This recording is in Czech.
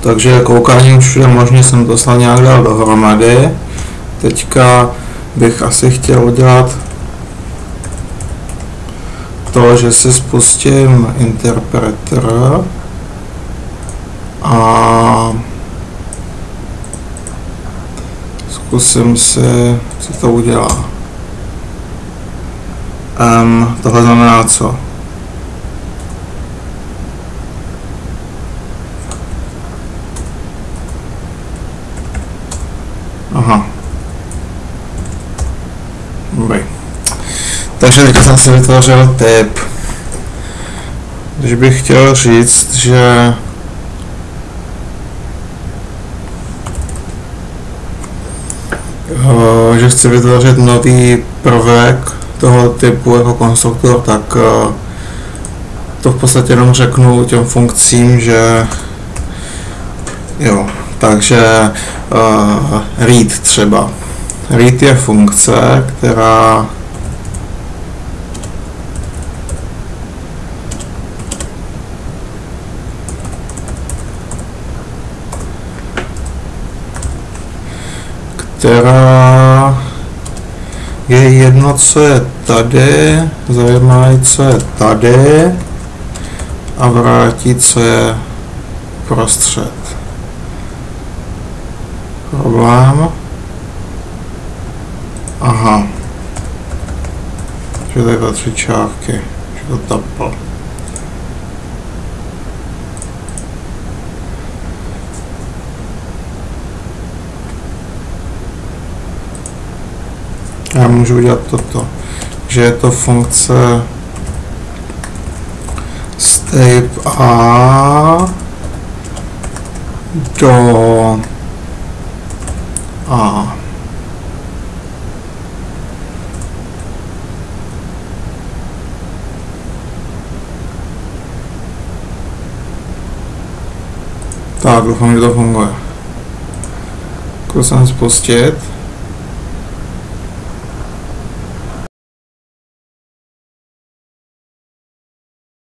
Takže koukání už všude možně jsem to snad nějak dal dohromady. Teďka bych asi chtěl udělat to, že si spustím interpreter a zkusím si, co to udělá. Um, tohle znamená co? Aha. Dobrý. Takže teď jsem si vytvořil typ. Když bych chtěl říct, že eh, že chci vytvořit nový prvek toho typu jako konstruktor, tak eh, to v podstatě jenom řeknu těm funkcím, že jo, takže uh, read třeba. Read je funkce, která která je jedno, co je tady, zajímá co je tady a vrátí, co je prostřed. Problém. Aha. Že tady tři čárky, že to tapl. Já můžu udělat toto, že je to funkce step A do A. Tak, doufám, že to funguje. Zkusím spustit.